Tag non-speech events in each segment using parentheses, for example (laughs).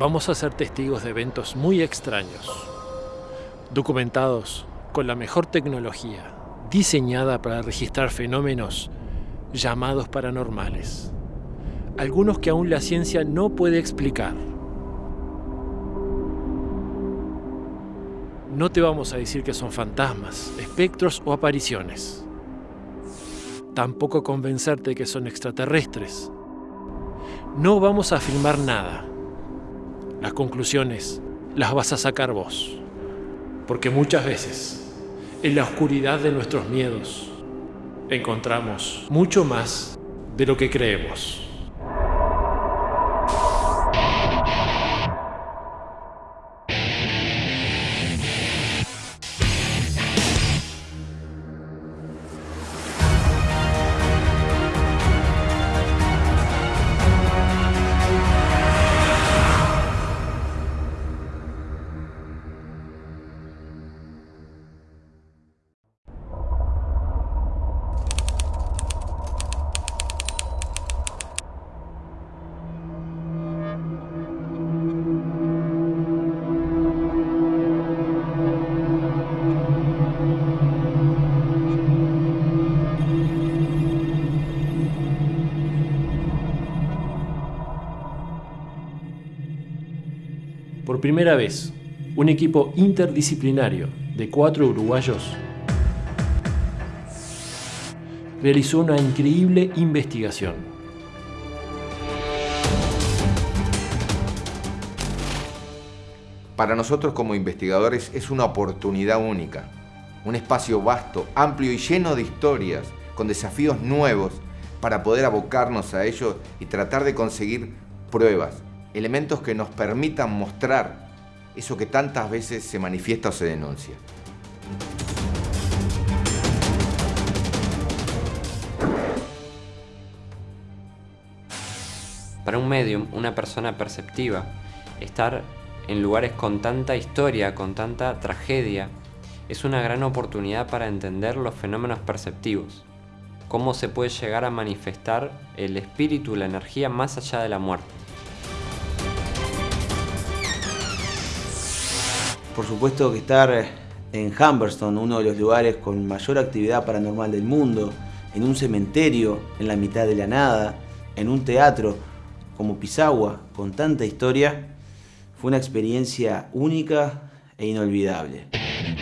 vamos a ser testigos de eventos muy extraños, documentados con la mejor tecnología, diseñada para registrar fenómenos llamados paranormales, algunos que aún la ciencia no puede explicar. No te vamos a decir que son fantasmas, espectros o apariciones. Tampoco convencerte que son extraterrestres. No vamos a afirmar nada. Las conclusiones las vas a sacar vos. Porque muchas veces, en la oscuridad de nuestros miedos, encontramos mucho más de lo que creemos. Por primera vez, un equipo interdisciplinario de cuatro uruguayos realizó una increíble investigación. Para nosotros como investigadores es una oportunidad única, un espacio vasto, amplio y lleno de historias, con desafíos nuevos para poder abocarnos a ello y tratar de conseguir pruebas, elementos que nos permitan mostrar eso que tantas veces se manifiesta o se denuncia. Para un medium, una persona perceptiva, estar en lugares con tanta historia, con tanta tragedia, es una gran oportunidad para entender los fenómenos perceptivos, cómo se puede llegar a manifestar el espíritu, la energía más allá de la muerte. Por supuesto que estar en Humberston, uno de los lugares con mayor actividad paranormal del mundo, en un cementerio en la mitad de la nada, en un teatro como Pisagua, con tanta historia, fue una experiencia única e inolvidable.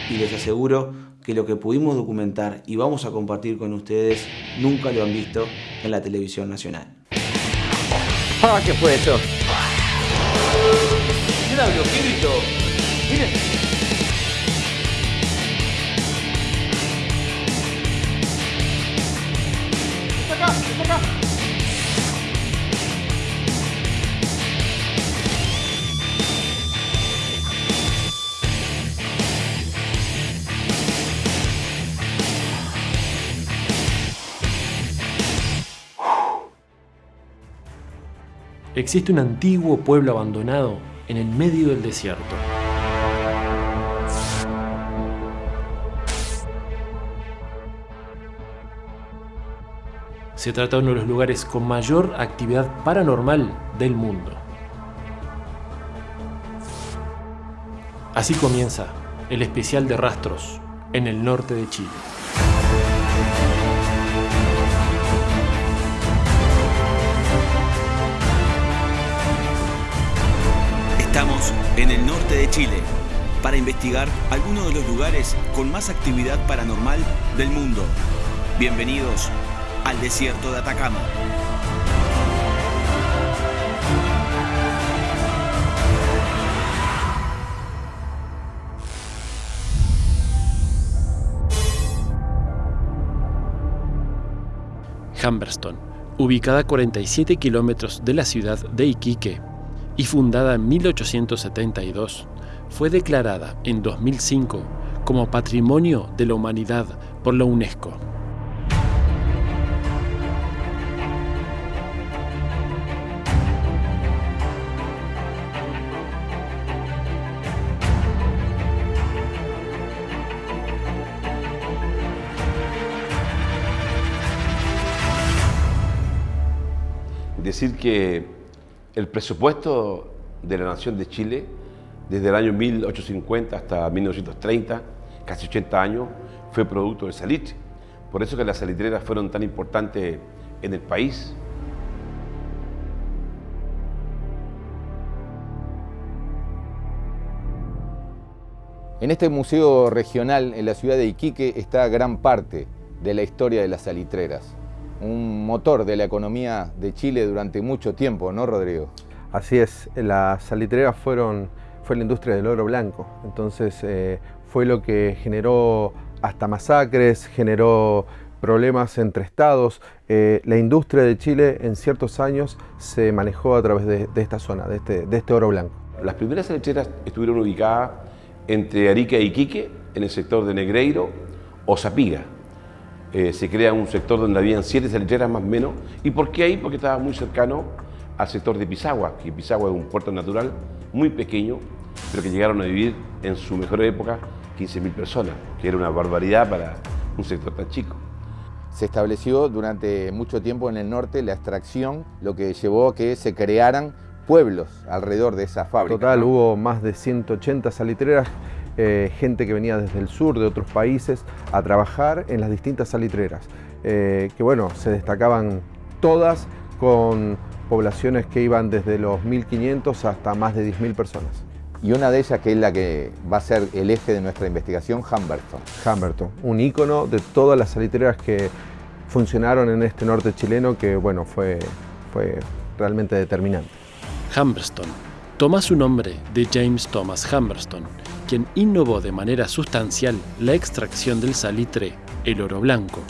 Y les aseguro que lo que pudimos documentar y vamos a compartir con ustedes nunca lo han visto en la televisión nacional. ¡Ah, qué fue eso! ¿Qué gritó? Existe un antiguo pueblo abandonado en el medio del desierto. Se trata de uno de los lugares con mayor actividad paranormal del mundo. Así comienza el especial de rastros en el norte de Chile. Estamos en el norte de Chile para investigar algunos de los lugares con más actividad paranormal del mundo. Bienvenidos al desierto de Atacama. Humberston, ubicada a 47 kilómetros de la ciudad de Iquique y fundada en 1872, fue declarada en 2005 como Patrimonio de la Humanidad por la UNESCO. Decir que el presupuesto de la nación de Chile desde el año 1850 hasta 1930, casi 80 años, fue producto del salitre. Por eso que las salitreras fueron tan importantes en el país. En este museo regional en la ciudad de Iquique está gran parte de la historia de las salitreras. Un motor de la economía de Chile durante mucho tiempo, ¿no, Rodrigo? Así es, las salitreras fueron, fue la industria del oro blanco, entonces eh, fue lo que generó hasta masacres, generó problemas entre estados. Eh, la industria de Chile en ciertos años se manejó a través de, esta zona, de este, de este oro blanco. Las primeras salitreras estuvieron ubicadas entre Arica y Iquique, en el sector de Negreiro o Zapiga. Eh, se crea un sector donde habían siete salitreras más o menos. ¿Y por qué ahí? Porque estaba muy cercano al sector de Pisagua, que Pisagua es un puerto natural muy pequeño, pero que llegaron a vivir en su mejor época 15.000 personas, que era una barbaridad para un sector tan chico. Se estableció durante mucho tiempo en el norte la extracción, lo que llevó a que se crearan pueblos alrededor de esa fábrica. Total, hubo más de 180 salitreras, eh, gente que venía desde el sur, de otros países, a trabajar en las distintas salitreras, eh, que bueno, se destacaban todas con poblaciones que iban desde los 1.500 hasta más de 10.000 personas. Y una de ellas que es la que va a ser el eje de nuestra investigación, Humberton. Humberton, un ícono de todas las salitreras que funcionaron en este norte chileno que bueno, fue, fue realmente determinante. Humberston toma su nombre de James Thomas Humberston, quien innovó de manera sustancial la extracción del salitre, el oro blanco,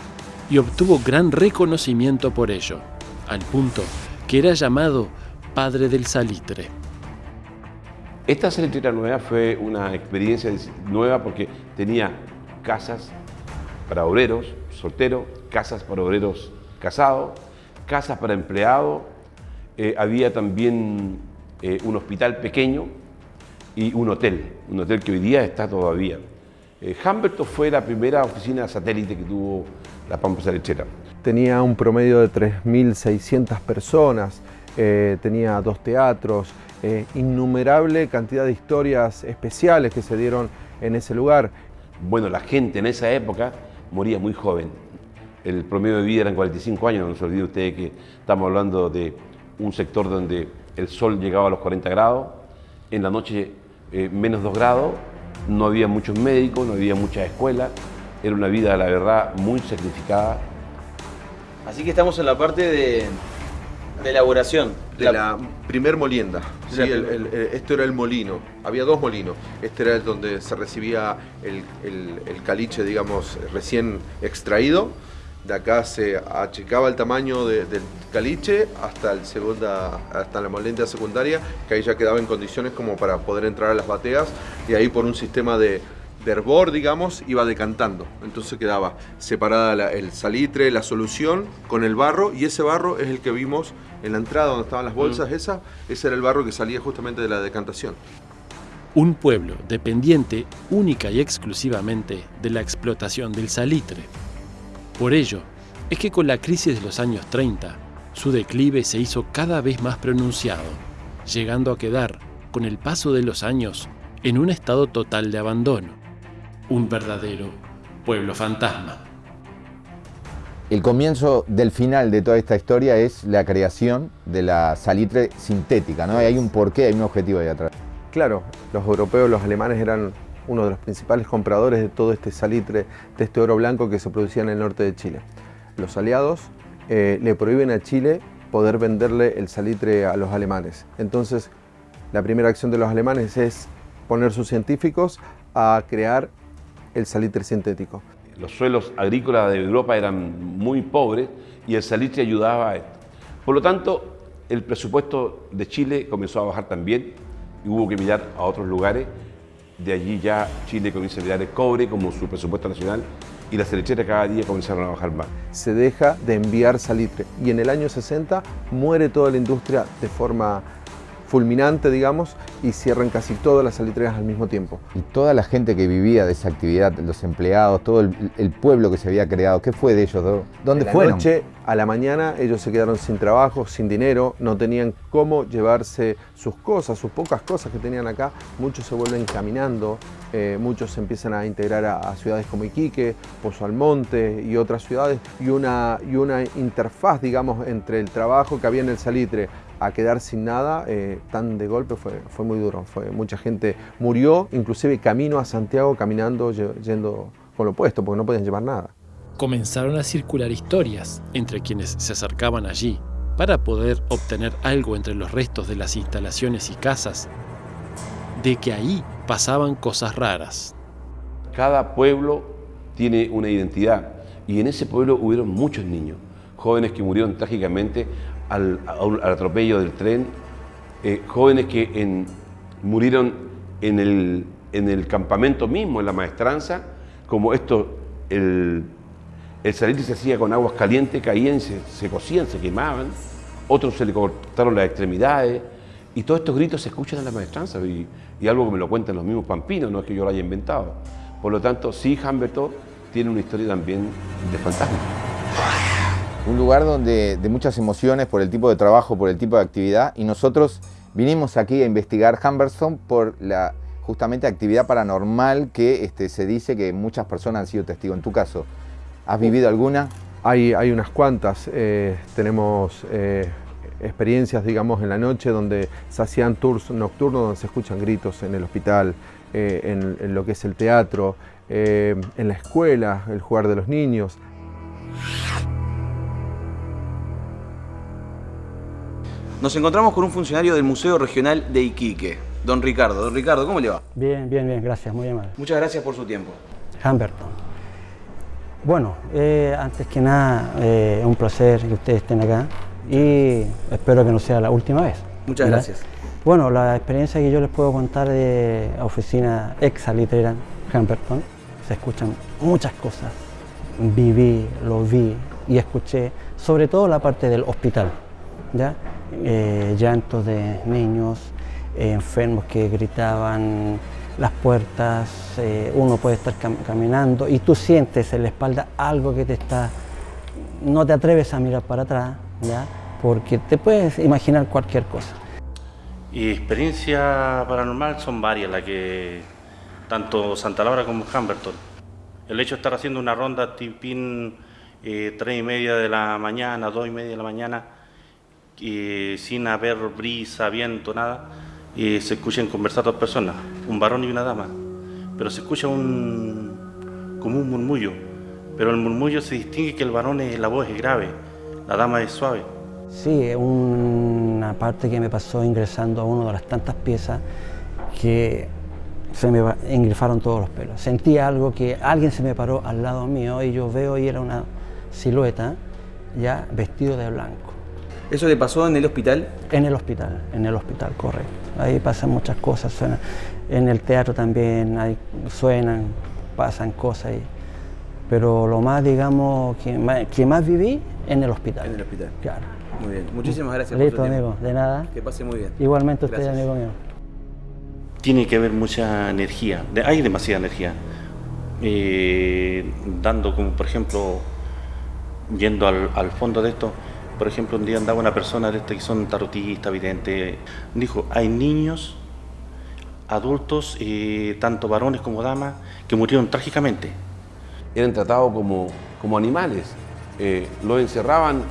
y obtuvo gran reconocimiento por ello, al punto que era llamado padre del salitre. Esta salitrera nueva fue una experiencia nueva porque tenía casas para obreros solteros, casas para obreros casados, casas para empleados, eh, había también eh, un hospital pequeño y un hotel, un hotel que hoy día está todavía. Eh, Humberto fue la primera oficina satélite que tuvo la Pampa Salechera. Tenía un promedio de 3.600 personas, tenía dos teatros, innumerable cantidad de historias especiales que se dieron en ese lugar. Bueno, la gente en esa época moría muy joven. El promedio de vida eran 45 años, no se olvide usted que estamos hablando de un sector donde el sol llegaba a los 40 grados, en la noche eh, menos 2 grados, no había muchos médicos, no había muchas escuelas, era una vida, la verdad, muy sacrificada. Así que estamos en la parte de, elaboración. De la, primer molienda. esto era el molino. Había dos molinos. Este era el donde se recibía el, el caliche, digamos, recién extraído de acá se achicaba el tamaño del caliche hasta, el segunda, hasta la molenda secundaria, que ahí ya quedaba en condiciones como para poder entrar a las bateas y ahí por un sistema de, de hervor, digamos, iba decantando. Entonces quedaba separada el salitre, la solución con el barro y ese barro es el que vimos en la entrada donde estaban las bolsas, esa, ese era el barro que salía justamente de la decantación. Un pueblo dependiente única y exclusivamente de la explotación del salitre. Por ello, es que con la crisis de los años 30, su declive se hizo cada vez más pronunciado, llegando a quedar, con el paso de los años, en un estado total de abandono. Un verdadero pueblo fantasma. El comienzo del final de toda esta historia es la creación de la salitre sintética, ¿no? hay un porqué, hay un objetivo ahí atrás. Claro, los europeos, los alemanes eran uno de los principales compradores de todo este salitre, de este oro blanco que se producía en el norte de Chile. Los aliados eh, le prohíben a Chile poder venderle el salitre a los alemanes. Entonces, la primera acción de los alemanes es poner sus científicos a crear el salitre sintético. Los suelos agrícolas de Europa eran muy pobres y el salitre ayudaba a esto. Por lo tanto, el presupuesto de Chile comenzó a bajar también y hubo que mirar a otros lugares de allí ya Chile comienza a mirar el cobre como su presupuesto nacional y las lecheras cada día comenzaron a bajar más. Se deja de enviar salitre y en el año 60 muere toda la industria de forma fulminante, digamos, y cierran casi todas las salitreras al mismo tiempo. Y toda la gente que vivía de esa actividad, los empleados, todo el, pueblo que se había creado, ¿qué fue de ellos? ¿Dónde de la fueron? noche a la mañana ellos se quedaron sin trabajo, sin dinero, no tenían cómo llevarse sus cosas, sus pocas cosas que tenían acá. Muchos se vuelven caminando, eh, muchos se empiezan a integrar a, ciudades como Iquique, Pozo Almonte y otras ciudades, y una, y una interfaz, digamos, entre el trabajo que había en el salitre a quedar sin nada eh, tan de golpe fue, fue muy duro. Fue, mucha gente murió, inclusive camino a Santiago caminando, yendo con lo opuesto, porque no podían llevar nada. Comenzaron a circular historias entre quienes se acercaban allí para poder obtener algo entre los restos de las instalaciones y casas, de que ahí pasaban cosas raras. Cada pueblo tiene una identidad y en ese pueblo hubieron muchos niños, jóvenes que murieron trágicamente al, atropello del tren, eh, jóvenes que murieron en el, en el, campamento mismo, en la maestranza, como esto, el, el salitre se hacía con aguas calientes, caían, se, se cocían, se quemaban, otros se le cortaron las extremidades, y todos estos gritos se escuchan en la maestranza, y, y algo que me lo cuentan los mismos pampinos, no es que yo lo haya inventado. Por lo tanto, sí, Humberto tiene una historia también de fantasma un lugar donde, de muchas emociones por el tipo de trabajo, por el tipo de actividad y nosotros vinimos aquí a investigar Humberstone por la justamente actividad paranormal que este, se dice que muchas personas han sido testigos. En tu caso, ¿has vivido alguna? Hay, hay unas cuantas. Eh, tenemos eh, experiencias, digamos, en la noche donde se hacían tours nocturnos, donde se escuchan gritos en el hospital, eh, en, en, lo que es el teatro, en la escuela, el jugar de los niños. Nos encontramos con un funcionario del Museo Regional de Iquique, don Ricardo. Don Ricardo, ¿cómo le va? Bien, bien, bien, gracias, muy amable. Muchas gracias por su tiempo. Humberton. Bueno, eh, antes que nada, es eh, un placer que ustedes estén acá y espero que no sea la última vez. Muchas gracias. Bueno, la experiencia que yo les puedo contar de oficina ex salitrera Humberton, se escuchan muchas cosas. Viví, lo vi y escuché, sobre todo la parte del hospital. ¿ya? Eh, llantos de niños, eh, enfermos que gritaban las puertas, eh, uno puede estar caminando y tú sientes en la espalda algo que te está... No te atreves a mirar para atrás, ¿ya? porque te puedes imaginar cualquier cosa. Y experiencia paranormal son varias, las que tanto Santa Laura como Humberton. El hecho de estar haciendo una ronda tipín eh, tres y media de la mañana, dos y media de la mañana, sin haber brisa, viento, nada, se escuchan conversar dos personas, un varón y una dama, pero se escucha un, como un murmullo, pero el murmullo se distingue que el varón es, la voz es grave, la dama es suave. Sí, es una parte que me pasó ingresando a una de las tantas piezas que se me ingrefaron todos los pelos. Sentí algo que alguien se me paró al lado mío y yo veo y era una silueta ya vestido de blanco. ¿Eso le pasó en el hospital? En el hospital, en el hospital, correcto. Ahí pasan muchas cosas, suenan. En el teatro también hay, suenan, pasan cosas. ahí. pero lo más, digamos, que más, viví, en el hospital. En el hospital. Claro. Muy bien. Muchísimas gracias Listo, amigo. De nada. Que pase muy bien. Igualmente usted, amigo mío. Tiene que haber mucha energía. Hay demasiada energía. Eh, dando como, por ejemplo, yendo al, al fondo de esto, por ejemplo, un día andaba una persona de este que son tarotistas, videntes, dijo, hay niños, adultos, eh, tanto varones como damas, que murieron trágicamente. Eran tratados como, como animales. Eh, los encerraban,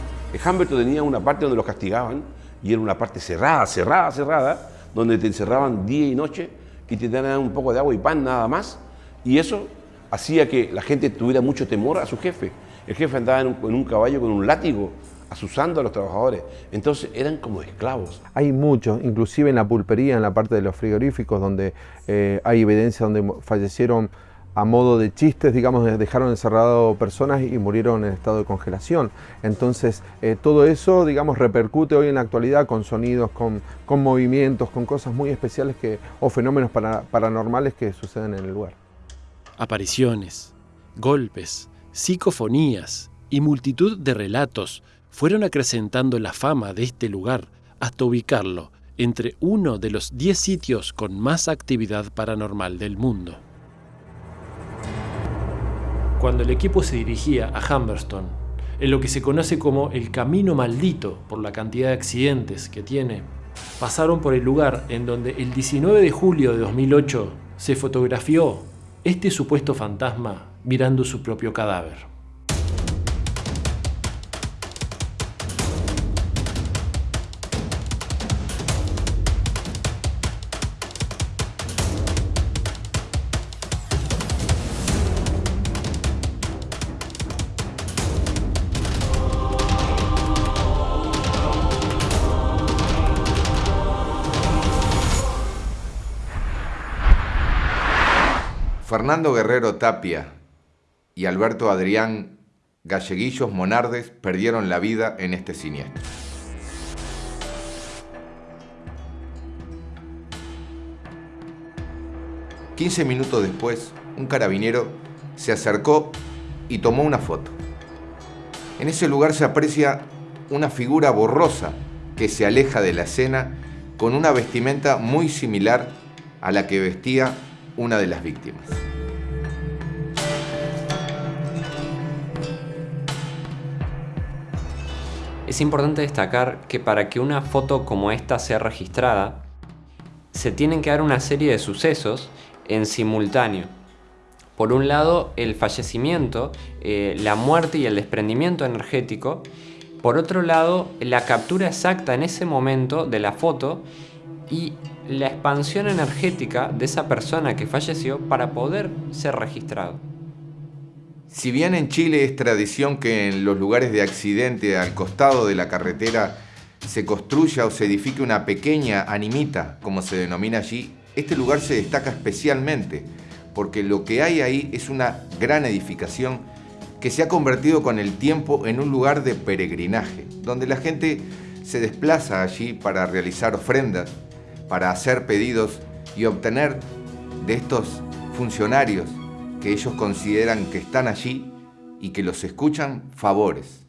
Humberto tenía una parte donde los castigaban, y era una parte cerrada, cerrada, cerrada, donde te encerraban día y noche y te daban un poco de agua y pan nada más. Y eso hacía que la gente tuviera mucho temor a su jefe. El jefe andaba en un caballo con un látigo asusando a los trabajadores. Entonces eran como esclavos. Hay muchos, inclusive en la pulpería, en la parte de los frigoríficos, donde eh, hay evidencia donde fallecieron a modo de chistes, digamos, dejaron encerrado personas y murieron en estado de congelación. Entonces, eh, todo eso, digamos, repercute hoy en la actualidad con sonidos, con, con movimientos, con cosas muy especiales que, o fenómenos paranormales que suceden en el lugar. Apariciones, golpes, psicofonías y multitud de relatos fueron acrecentando la fama de este lugar hasta ubicarlo entre uno de los 10 sitios con más actividad paranormal del mundo. Cuando el equipo se dirigía a Humberstone, en lo que se conoce como el Camino Maldito por la cantidad de accidentes que tiene, pasaron por el lugar en donde el 19 de julio de 2008 se fotografió este supuesto fantasma mirando su propio cadáver. Fernando Guerrero Tapia y Alberto Adrián Galleguillos Monardes perdieron la vida en este siniestro. Quince minutos después, un carabinero se acercó y tomó una foto. En ese lugar se aprecia una figura borrosa que se aleja de la escena con una vestimenta muy similar a la que vestía una de las víctimas. Es importante destacar que para que una foto como esta sea registrada, se tienen que dar una serie de sucesos en simultáneo. Por un lado, el fallecimiento, eh, la muerte y el desprendimiento energético. Por otro lado, la captura exacta en ese momento de la foto y la expansión energética de esa persona que falleció para poder ser registrado. Si bien en Chile es tradición que en los lugares de accidente al costado de la carretera se construya o se edifique una pequeña animita, como se denomina allí, este lugar se destaca especialmente porque lo que hay ahí es una gran edificación que se ha convertido con el tiempo en un lugar de peregrinaje, donde la gente se desplaza allí para realizar ofrendas, para hacer pedidos y obtener de estos funcionarios que ellos consideran que están allí y que los escuchan favores.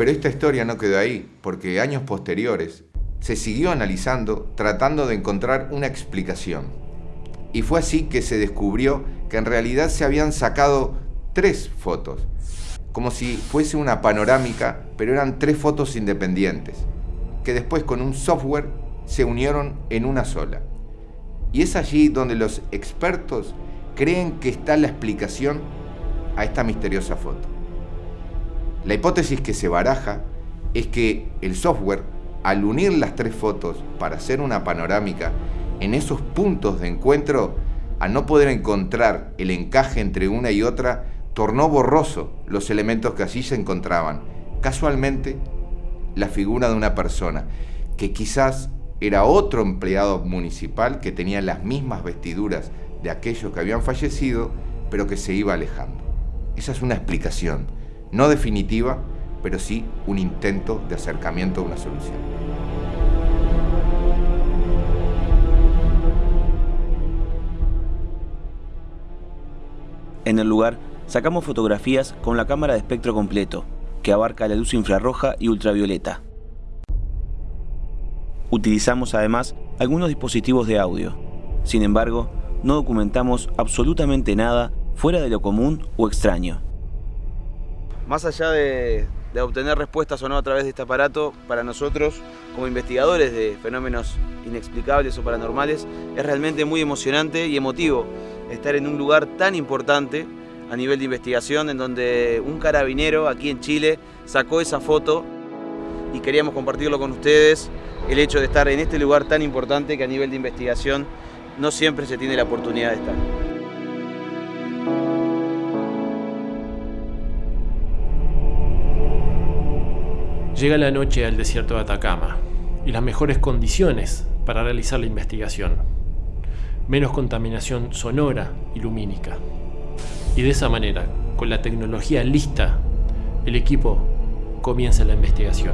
Pero esta historia no quedó ahí, porque años posteriores se siguió analizando tratando de encontrar una explicación. Y fue así que se descubrió que en realidad se habían sacado tres fotos, como si fuese una panorámica, pero eran tres fotos independientes, que después con un software se unieron en una sola. Y es allí donde los expertos creen que está la explicación a esta misteriosa foto. La hipótesis que se baraja es que el software, al unir las tres fotos para hacer una panorámica, en esos puntos de encuentro, al no poder encontrar el encaje entre una y otra, tornó borroso los elementos que allí se encontraban. Casualmente, la figura de una persona, que quizás era otro empleado municipal que tenía las mismas vestiduras de aquellos que habían fallecido, pero que se iba alejando. Esa es una explicación no definitiva, pero sí un intento de acercamiento a una solución. En el lugar sacamos fotografías con la cámara de espectro completo, que abarca la luz infrarroja y ultravioleta. Utilizamos además algunos dispositivos de audio. Sin embargo, no documentamos absolutamente nada fuera de lo común o extraño más allá de, obtener respuestas o no a través de este aparato, para nosotros, como investigadores de fenómenos inexplicables o paranormales, es realmente muy emocionante y emotivo estar en un lugar tan importante a nivel de investigación, en donde un carabinero aquí en Chile sacó esa foto y queríamos compartirlo con ustedes, el hecho de estar en este lugar tan importante que a nivel de investigación no siempre se tiene la oportunidad de estar. Llega la noche al desierto de Atacama y las mejores condiciones para realizar la investigación. Menos contaminación sonora y lumínica. Y de esa manera, con la tecnología lista, el equipo comienza la investigación.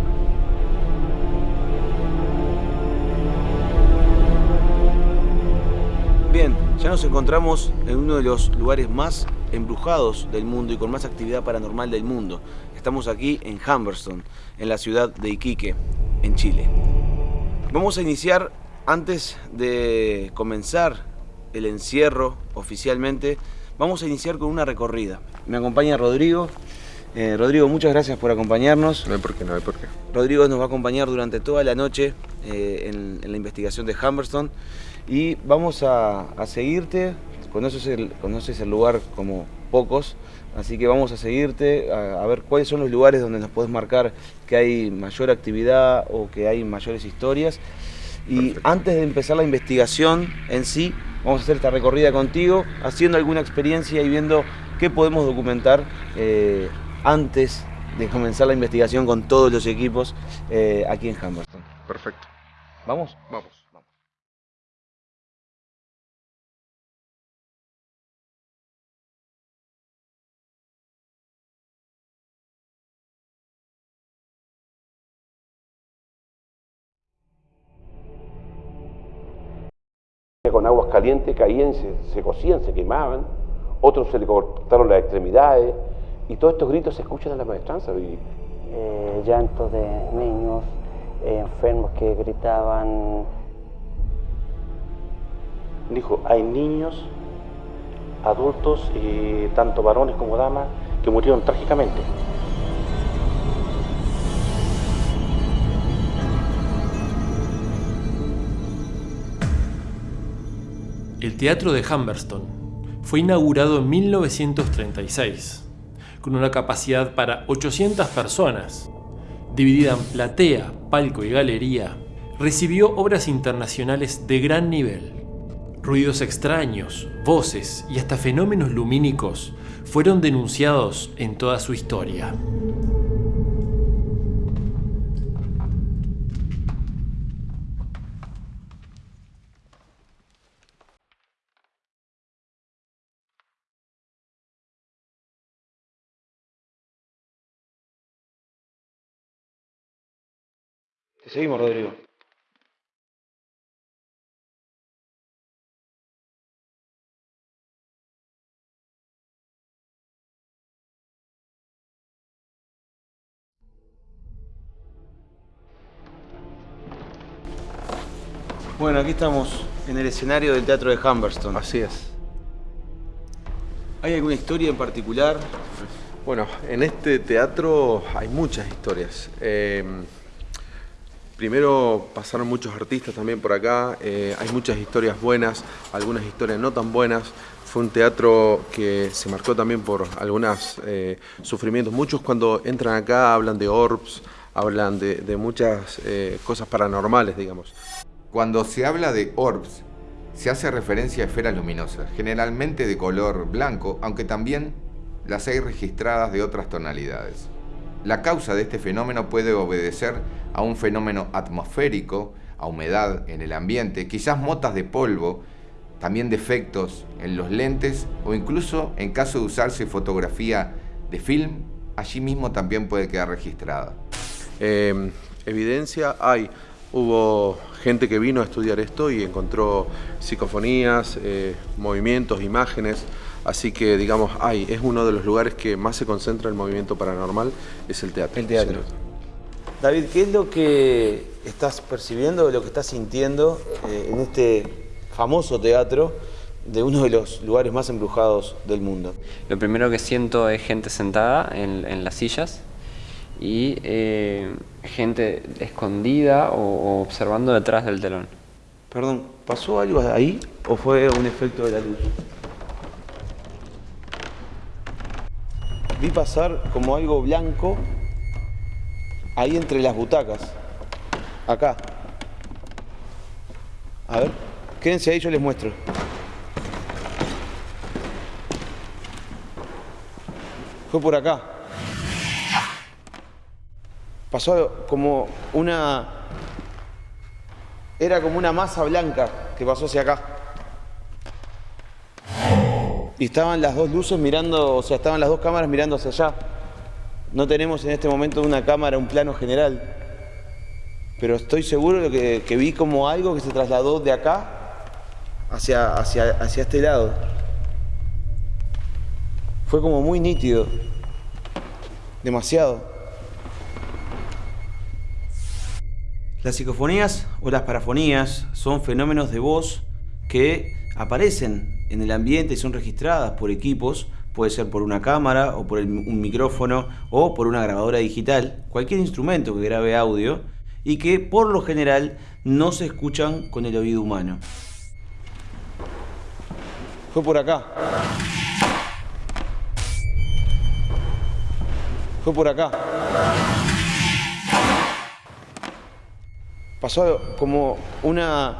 Bien, ya nos encontramos en uno de los lugares más embrujados del mundo y con más actividad paranormal del mundo. Estamos aquí en Humberston, en la ciudad de Iquique, en Chile. Vamos a iniciar, antes de comenzar el encierro oficialmente, vamos a iniciar con una recorrida. Me acompaña Rodrigo. Eh, Rodrigo, muchas gracias por acompañarnos. No hay por qué, no hay por qué. Rodrigo nos va a acompañar durante toda la noche eh, en, en la investigación de Humberston y vamos a, a seguirte. Conoces el, conoces el lugar como pocos, así que vamos a seguirte a, a ver cuáles son los lugares donde nos puedes marcar que hay mayor actividad o que hay mayores historias. Y antes de empezar la investigación en sí, vamos a hacer esta recorrida contigo, haciendo alguna experiencia y viendo qué podemos documentar eh, antes de comenzar la investigación con todos los equipos eh, aquí en Humberston. Perfecto. ¿Vamos? Vamos. Con aguas calientes caían, se, se cocían, se quemaban, otros se le cortaron las extremidades y todos estos gritos se escuchan en la maestranza. Y, Eh, llantos de niños, eh, enfermos que gritaban. Dijo, hay niños, adultos, y tanto varones como damas, que murieron trágicamente. El Teatro de Humberston fue inaugurado en 1936, con una capacidad para 800 personas. Dividida en platea, palco y galería, recibió obras internacionales de gran nivel. Ruidos extraños, voces y hasta fenómenos lumínicos fueron denunciados en toda su historia. Seguimos, Rodrigo. Bueno, aquí estamos en el escenario del Teatro de Humberston. Así es. ¿Hay alguna historia en particular? Bueno, en este teatro hay muchas historias. Eh, primero pasaron muchos artistas también por acá, eh, hay muchas historias buenas, algunas historias no tan buenas. Fue un teatro que se marcó también por algunos eh, sufrimientos. Muchos cuando entran acá hablan de orbs, hablan de, muchas eh, cosas paranormales, digamos. Cuando se habla de orbs, se hace referencia a esferas luminosas, generalmente de color blanco, aunque también las hay registradas de otras tonalidades. La causa de este fenómeno puede obedecer a un fenómeno atmosférico, a humedad en el ambiente, quizás motas de polvo, también defectos en los lentes o incluso en caso de usarse fotografía de film, allí mismo también puede quedar registrada. Eh, evidencia hay. Hubo gente que vino a estudiar esto y encontró psicofonías, eh, movimientos, imágenes. Así que, digamos, hay. Es uno de los lugares que más se concentra el movimiento paranormal, es el teatro. El teatro. David, ¿qué es lo que estás percibiendo, lo que estás sintiendo eh, en este famoso teatro de uno de los lugares más embrujados del mundo? Lo primero que siento es gente sentada en, en las sillas y eh, gente escondida o, o observando detrás del telón. Perdón, ¿pasó algo ahí o fue un efecto de la luz? Vi pasar como algo blanco ahí entre las butacas. Acá. A ver, quédense ahí, yo les muestro. Fue por acá. Pasó como una... Era como una masa blanca que pasó hacia acá. Y estaban las dos luces mirando, o sea, estaban las dos cámaras mirando hacia allá. No tenemos en este momento una cámara, un plano general. Pero estoy seguro de que, que vi como algo que se trasladó de acá hacia, hacia, hacia este lado. Fue como muy nítido. Demasiado. Las psicofonías o las parafonías son fenómenos de voz que aparecen en el ambiente y son registradas por equipos, puede ser por una cámara o por un micrófono o por una grabadora digital, cualquier instrumento que grabe audio y que por lo general no se escuchan con el oído humano. Fue por acá. Fue por acá. Pasó como una...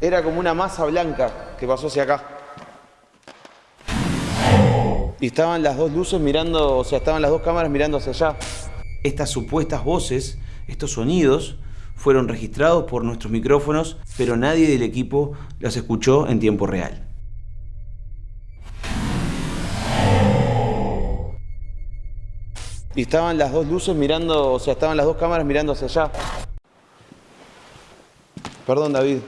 Era como una masa blanca que pasó hacia acá. Y estaban las dos luces mirando, o sea, estaban las dos cámaras mirando hacia allá. Estas supuestas voces, estos sonidos, fueron registrados por nuestros micrófonos, pero nadie del equipo los escuchó en tiempo real. Y estaban las dos luces mirando, o sea, estaban las dos cámaras mirando hacia allá. Perdón, David.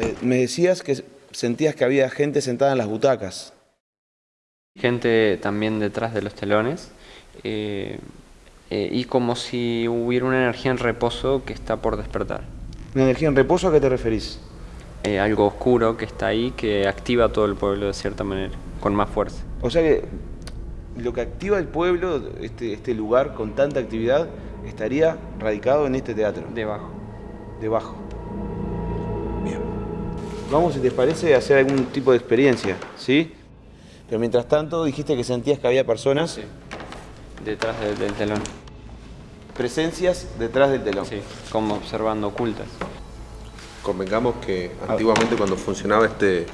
Eh, me decías que sentías que había gente sentada en las butacas. Gente también detrás de los telones eh, eh, y como si hubiera una energía en reposo que está por despertar. ¿Una energía en reposo a qué te referís? Algo oscuro que está ahí que activa todo el pueblo de cierta manera, con más fuerza. O sea que lo que activa el pueblo, este, este lugar con tanta actividad, estaría radicado en este teatro. Debajo. Debajo. Bien. Vamos, si te parece, a hacer algún tipo de experiencia, ¿sí? Pero mientras tanto, dijiste que sentías que había personas, Detrás de- del telón. presencias detrás del telón. Sí, como observando ocultas. Convengamos que antiguamente cuando funcionaba este,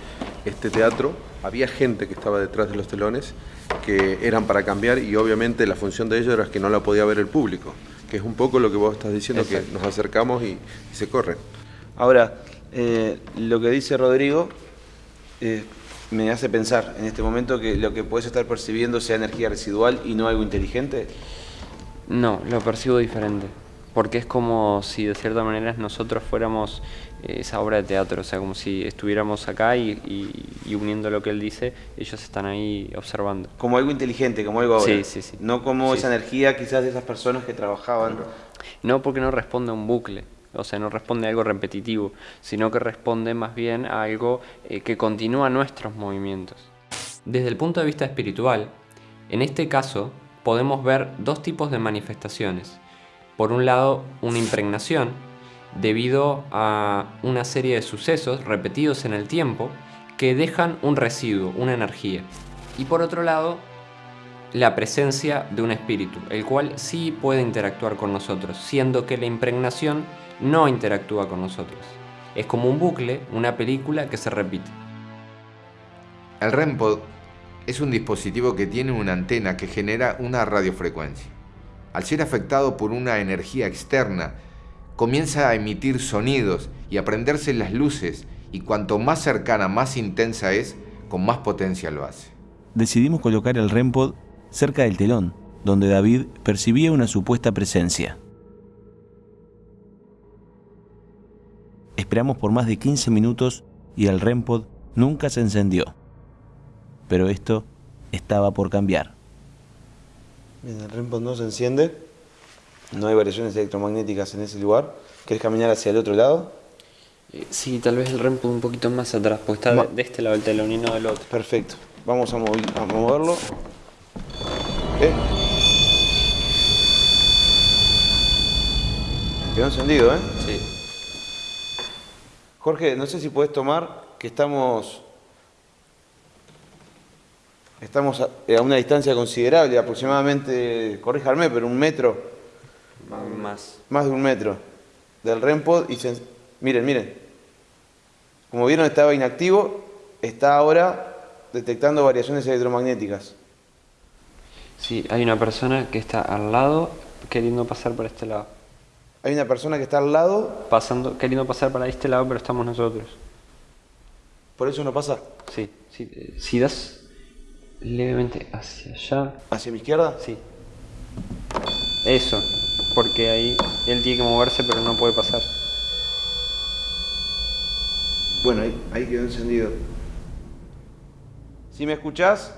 este teatro, había gente que estaba detrás de los telones que eran para cambiar y obviamente la función de ellos era que no la podía ver el público, que es un poco lo que vos estás diciendo, Exacto. que nos acercamos y, y se corren. Ahora, eh, lo que dice Rodrigo eh, me hace pensar en este momento que lo que puedes estar percibiendo sea energía residual y no algo inteligente. No, lo percibo diferente. Porque es como si de cierta manera nosotros fuéramos eh, esa obra de teatro, o sea, como si estuviéramos acá y, y- y uniendo lo que él dice, ellos están ahí observando. Como algo inteligente, como algo ahora. Sí, sí, sí. No como Sí, esa sí. energía quizás de esas personas que trabajaban. No porque no responde a un bucle, o sea, no responde a algo repetitivo, sino que responde más bien a algo eh, que continúa nuestros movimientos. Desde el punto de vista espiritual, en este caso podemos ver dos tipos de manifestaciones. Por un lado, una impregnación, debido a una serie de sucesos repetidos en el tiempo que dejan un residuo, una energía. Y por otro lado, la presencia de un espíritu, el cual sí puede interactuar con nosotros, siendo que la impregnación no interactúa con nosotros. Es como un bucle, una película que se repite. El REMPOD es un dispositivo que tiene una antena que genera una radiofrecuencia. Al ser afectado por una energía externa, comienza a emitir sonidos y a prenderse las luces y cuanto más cercana, más intensa es, con más potencia lo hace. Decidimos colocar el REMPOD cerca del telón, donde David percibía una supuesta presencia. Esperamos por más de 15 minutos y el REMPOD nunca se encendió. Pero esto estaba por cambiar. Bien, el REMPOD no se enciende. No hay variaciones electromagnéticas en ese lugar. ¿Querés caminar hacia el otro lado? Eh, sí, tal vez el REMPOD un poquito más atrás, porque está Ma de este lado el telón y no del otro. Perfecto. Vamos a, moverlo. ¿Qué? Quedó encendido, ¿eh? Sí. Jorge, no sé si podés tomar que estamos estamos a, a una distancia considerable, aproximadamente, corríjame, pero un metro, Más. más de un metro del REMPOD y se- miren, miren. Como vieron estaba inactivo, está ahora detectando variaciones electromagnéticas. Sí, hay una persona que está al lado queriendo pasar por este lado. Hay una persona que está al lado, Pasando, queriendo pasar para este lado, pero estamos nosotros. por eso no pasa. Sí, Si das levemente hacia allá. ¿Hacia mi izquierda? Sí. Eso. Porque ahí él tiene que moverse, pero no puede pasar. Bueno, ahí, ahí quedó encendido. Si me escuchás,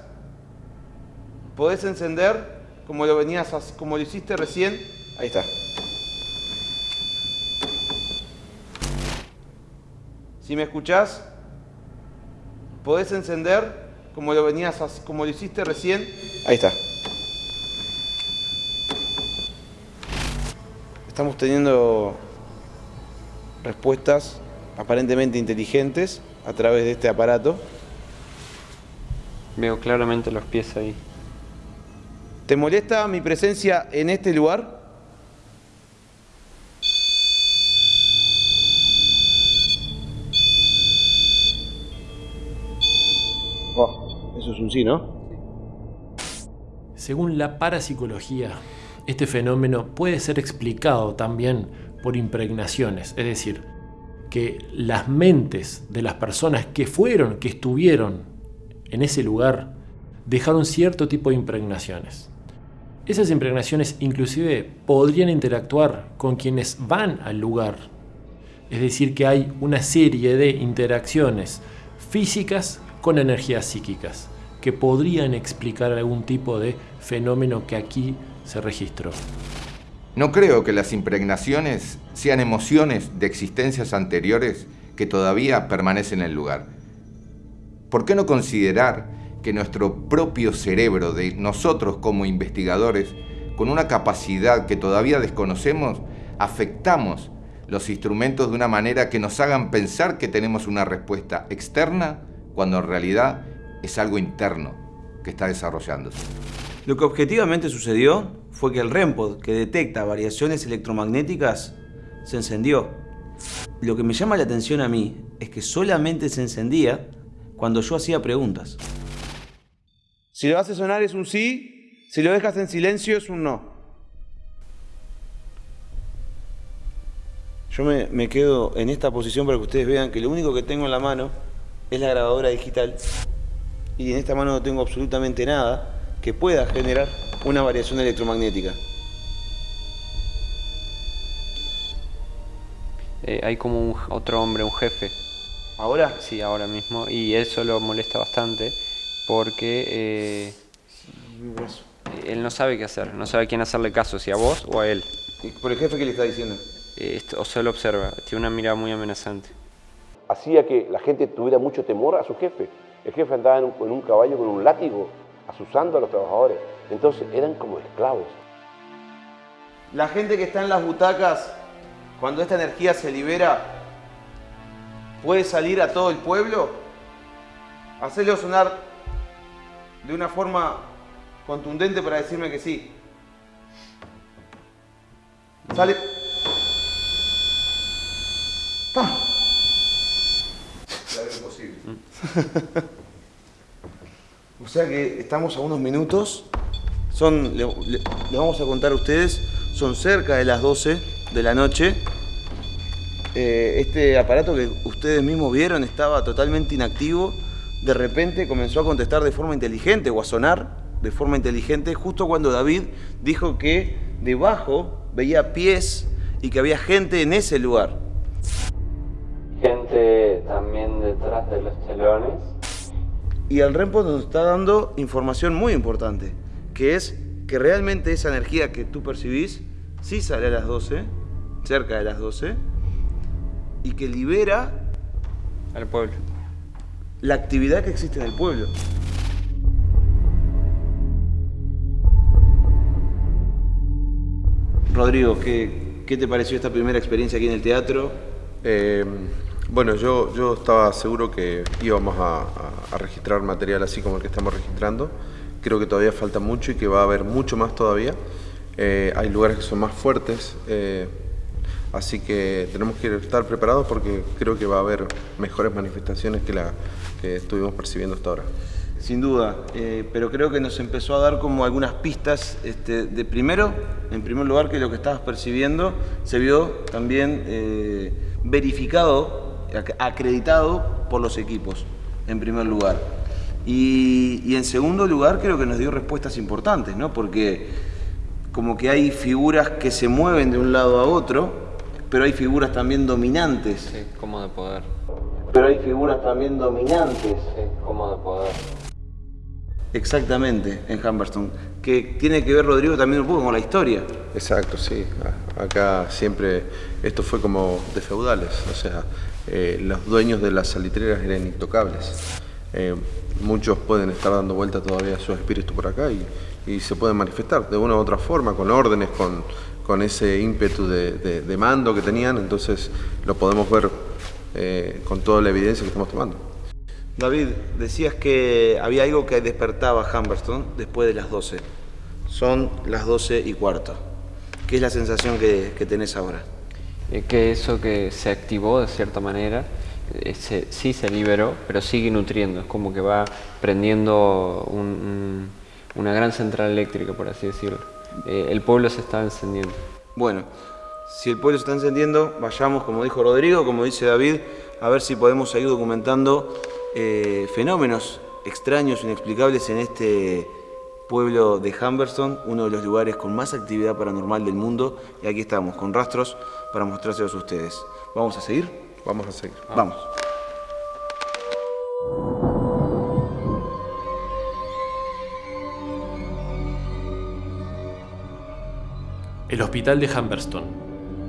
podés encender como lo venías, como lo hiciste recién. Ahí está. Si me escuchás, podés encender como lo venías, como lo hiciste recién. Ahí está. Estamos teniendo respuestas aparentemente inteligentes a través de este aparato. Veo claramente los pies ahí. ¿Te molesta mi presencia en este lugar? Según la parapsicología, este fenómeno puede ser explicado también por impregnaciones, es decir, que las mentes de las personas que fueron, que estuvieron en ese lugar, dejaron cierto tipo de impregnaciones. Esas impregnaciones inclusive podrían interactuar con quienes van al lugar. Es decir, que hay una serie de interacciones físicas con energías psíquicas que podrían explicar algún tipo de fenómeno que aquí se registró. No creo que las impregnaciones sean emociones de existencias anteriores que todavía permanecen en el lugar. ¿Por qué no considerar que nuestro propio cerebro de nosotros como investigadores, con una capacidad que todavía desconocemos, afectamos los instrumentos de una manera que nos hagan pensar que tenemos una respuesta externa cuando en realidad es algo interno que está desarrollándose? Lo que objetivamente sucedió fue que el REMPOD, que detecta variaciones electromagnéticas, se encendió. Lo que me llama la atención a mí es que solamente se encendía cuando yo hacía preguntas. Si lo hace sonar es un sí, si lo dejas en silencio es un no. Yo me, me quedo en esta posición para que ustedes vean que lo único que tengo en la mano es la grabadora digital y en esta mano no tengo absolutamente nada que pueda generar una variación electromagnética. Eh, hay como un, otro hombre, un jefe. ¿Ahora? Sí, ahora mismo. Y eso lo molesta bastante porque eh, él no sabe qué hacer, no sabe a quién hacerle caso, si a vos o a él. ¿Y por el jefe qué le está diciendo? Eh, esto- o solo observa, tiene una mirada muy amenazante. Hacía que la gente tuviera mucho temor a su jefe. El jefe andaba en un, caballo con un látigo, asusando a los trabajadores. Entonces eran como esclavos. La gente que está en las butacas, cuando esta energía se libera, puede salir a todo el pueblo, hacerlo sonar de una forma contundente para decirme que sí. Sale. ¡Pam! (laughs) O sea que estamos a unos minutos. Son, le, vamos a contar a ustedes, son cerca de las 12 de la noche. Eh, este aparato que ustedes mismos vieron estaba totalmente inactivo. De repente comenzó a contestar de forma inteligente o a sonar de forma inteligente justo cuando David dijo que debajo veía pies y que había gente en ese lugar. Gente también detrás de los telones. Y el REMPO nos está dando información muy importante, que es que realmente esa energía que tú percibís sí sale a las 12, cerca de las 12, y que libera Al pueblo. la actividad que existe en el pueblo. Rodrigo, ¿qué, ¿qué te pareció esta primera experiencia aquí en el teatro? Eh, bueno, yo, yo estaba seguro que íbamos a, registrar material así como el que estamos registrando. Creo que todavía falta mucho y que va a haber mucho más todavía. Eh, hay lugares que son más fuertes, eh, así que tenemos que estar preparados porque creo que va a haber mejores manifestaciones que la que estuvimos percibiendo hasta ahora. Sin duda, eh, pero creo que nos empezó a dar como algunas pistas este, de primero, en primer lugar, que lo que estabas percibiendo se vio también verificado, acreditado por los equipos, en primer lugar. Y, y en segundo lugar, creo que nos dio respuestas importantes, ¿no? Porque como que hay figuras que se mueven de un lado a otro, pero hay figuras también dominantes. Sí, como de poder. Pero hay figuras también dominantes. Sí, como de poder. Exactamente, en Humberstone. Que tiene que ver, Rodrigo, también un poco con la historia. Exacto, sí. Acá siempre esto fue como de feudales, o sea, eh, los dueños de las salitreras eran intocables. Eh, muchos pueden estar dando vuelta todavía su espíritu por acá y, se pueden manifestar de una u otra forma, con órdenes, con, con ese ímpetu de, de- mando que tenían, entonces lo podemos ver eh, con toda la evidencia que estamos tomando. David, decías que había algo que despertaba a Humberstone después de las 12. Son las 12 y cuarto. ¿Qué es la sensación que tenés ahora? Eh, que eso que se activó de cierta manera, eh, se- sí se liberó, pero sigue nutriendo, es como que va prendiendo un- un- una gran central eléctrica, por así decirlo. Eh, el pueblo se está encendiendo. Bueno, si el pueblo se está encendiendo, vayamos, como dijo Rodrigo, como dice David, a ver si podemos seguir documentando eh, fenómenos extraños, inexplicables en este pueblo de Humberstone, uno de los lugares con más actividad paranormal del mundo. Y aquí estamos, con rastros para mostrárselos a ustedes. ¿Vamos a seguir? Vamos a seguir. Vamos. El hospital de Humberstone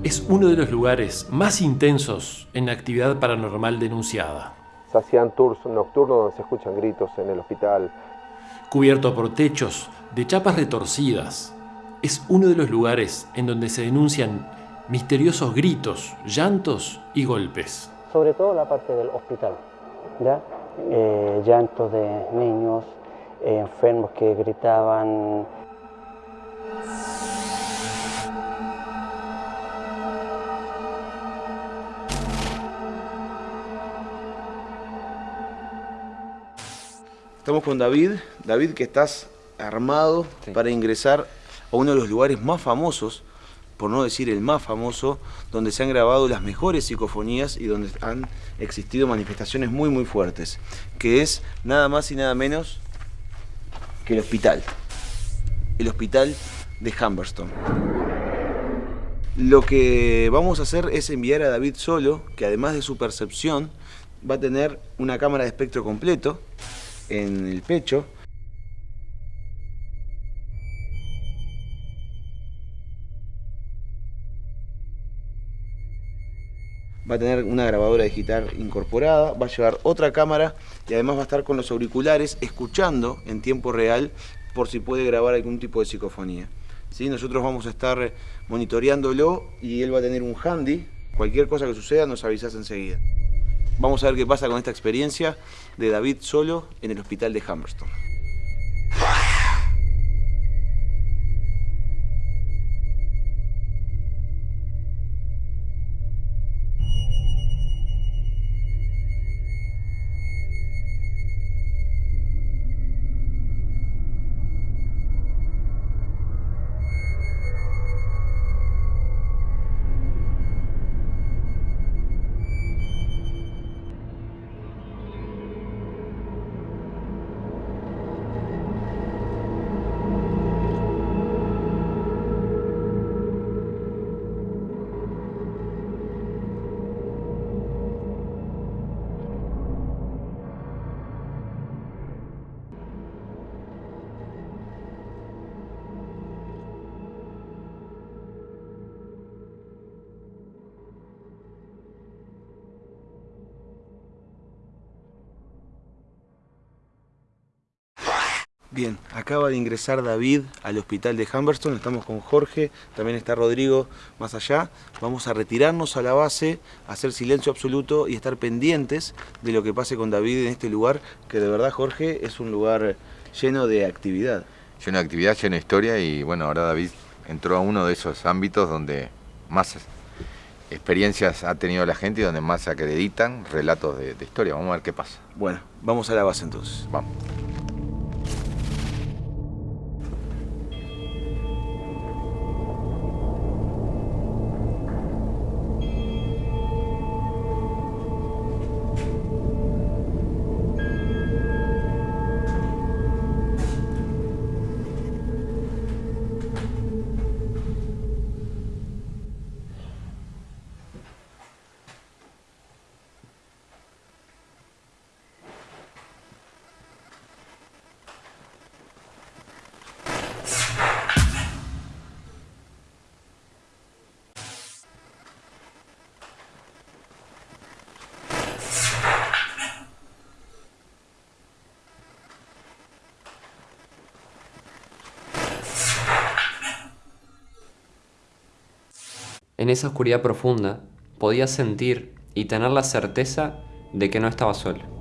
es uno de los lugares más intensos en actividad paranormal denunciada. Se hacían tours nocturnos donde se escuchan gritos en el hospital. Cubierto por techos de chapas retorcidas, es uno de los lugares en donde se denuncian misteriosos gritos, llantos y golpes. sobre todo la parte del hospital, ¿ya? Eh, llantos de niños, eh, enfermos que gritaban. Estamos con David. David, que estás armado para ingresar a uno de los lugares más famosos, por no decir el más famoso, donde se han grabado las mejores psicofonías y donde han existido manifestaciones muy muy fuertes, que es nada más y nada menos que el hospital. El hospital de Humberstone. Lo que vamos a hacer es enviar a David solo, que además de su percepción, va a tener una cámara de espectro completo en el pecho. Va a tener una grabadora digital incorporada, va a llevar otra cámara y además va a estar con los auriculares escuchando en tiempo real por si puede grabar algún tipo de psicofonía. ¿Sí? Nosotros vamos a estar monitoreándolo y él va a tener un handy. Cualquier cosa que suceda nos avisas enseguida. Vamos a ver qué pasa con esta experiencia de David solo en el hospital de Humberstone. Bien, acaba de ingresar David al hospital de Humberston, estamos con Jorge, también está Rodrigo más allá. Vamos a retirarnos a la base, hacer silencio absoluto y estar pendientes de lo que pase con David en este lugar, que de verdad Jorge es un lugar lleno de actividad. Lleno de actividad, lleno de historia y bueno, ahora David entró a uno de esos ámbitos donde más experiencias ha tenido la gente y donde más se acreditan relatos de, de historia. Vamos a ver qué pasa. Bueno, vamos a la base entonces. Vamos. En esa oscuridad profunda podía sentir y tener la certeza de que no estaba solo.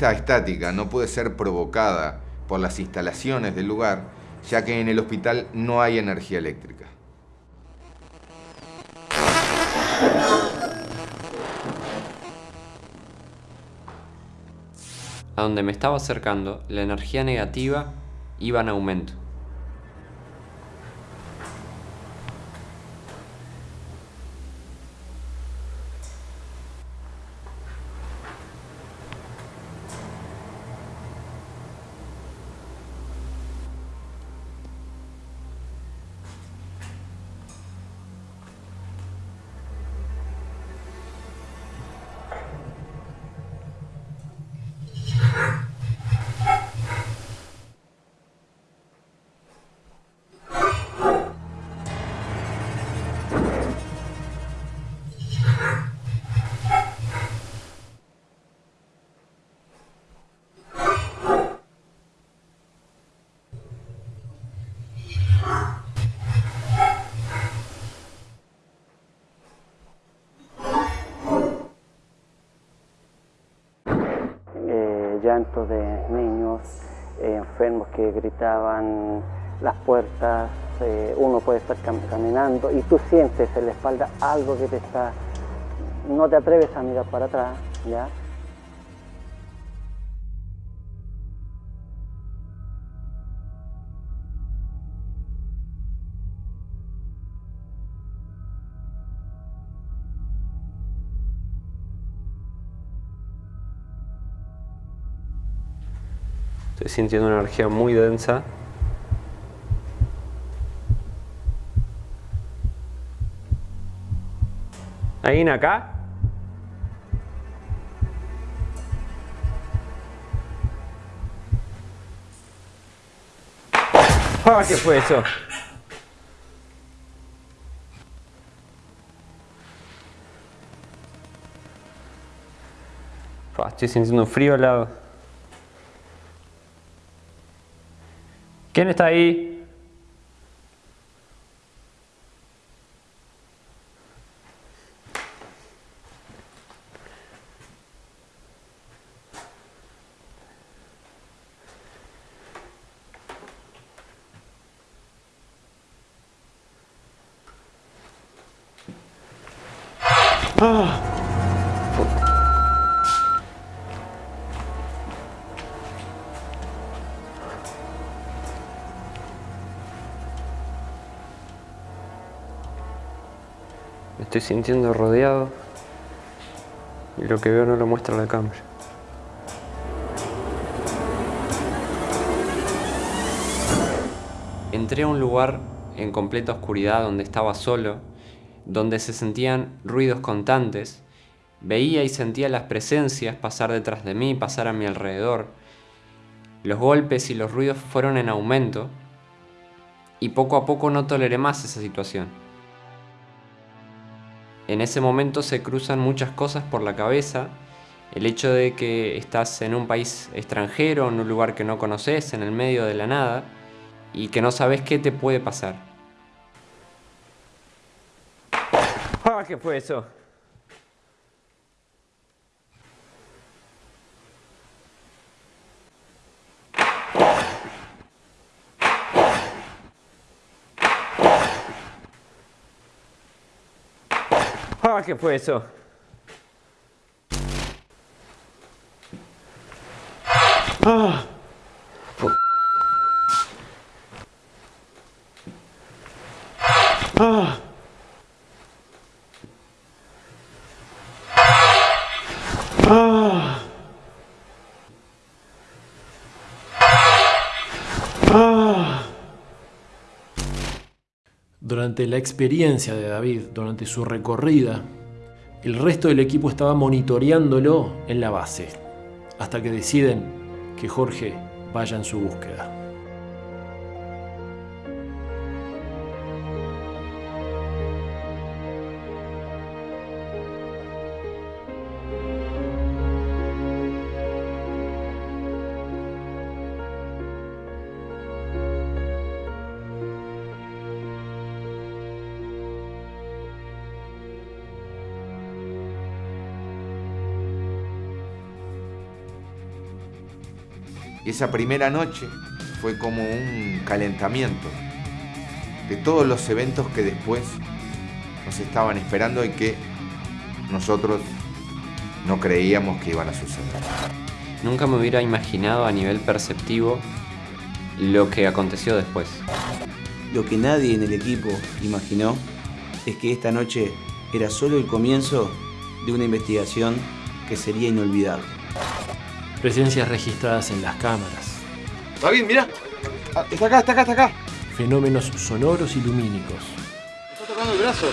Esta estática no puede ser provocada por las instalaciones del lugar, ya que en el hospital no hay energía eléctrica. A donde me estaba acercando, la energía negativa iba en aumento. Eh, llantos de niños eh, enfermos que gritaban las puertas, eh, uno puede estar cam- caminando y tú sientes en la espalda algo que te está... No te atreves a mirar para atrás, ¿ya? Sintiendo una energía muy densa. ¿Alguien acá? Ah, ¿Qué fue eso? Estoy sintiendo frío al lado. ¿Quién está ahí? Estoy sintiendo rodeado y lo que veo no lo muestra la cámara. Entré a un lugar en completa oscuridad donde estaba solo, donde se sentían ruidos constantes. Veía y sentía las presencias pasar detrás de mí, pasar a mi alrededor. Los golpes y los ruidos fueron en aumento y poco a poco no toleré más esa situación. En ese momento se cruzan muchas cosas por la cabeza, el hecho de que estás en un país extranjero, en un lugar que no conoces, en el medio de la nada, y que no sabes qué te puede pasar. (laughs) Ah, ¿qué fue eso? Ah, ¿qué fue eso? Ah. Ah. Ah. Ah. La experiencia de David, durante su recorrida, el resto del equipo estaba monitoreándolo en la base, hasta que deciden que Jorge vaya en su búsqueda. Esa primera noche fue como un calentamiento de todos los eventos que después nos estaban esperando y que nosotros no creíamos que iban a suceder. Nunca me hubiera imaginado a nivel perceptivo lo que aconteció después. Lo que nadie en el equipo imaginó es que esta noche era solo el comienzo de una investigación que sería inolvidable. Presencias registradas en las cámaras. David, mira. Está acá, está acá, está acá. Fenómenos sonoros y lumínicos. Está tocando el brazo.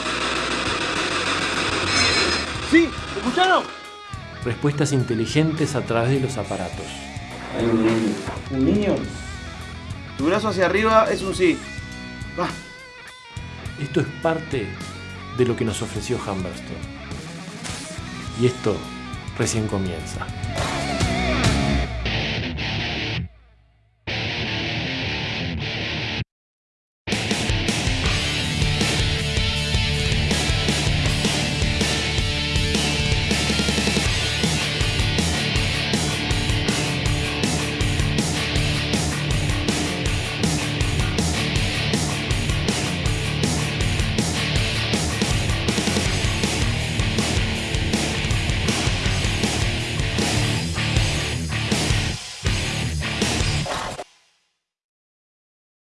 ¿Sí? ¿Me escucharon? Respuestas inteligentes a través de los aparatos. Hay un niño. ¿Un niño? Tu brazo hacia arriba es un sí. Va. Esto es parte de lo que nos ofreció Humberstone. Y esto recién comienza.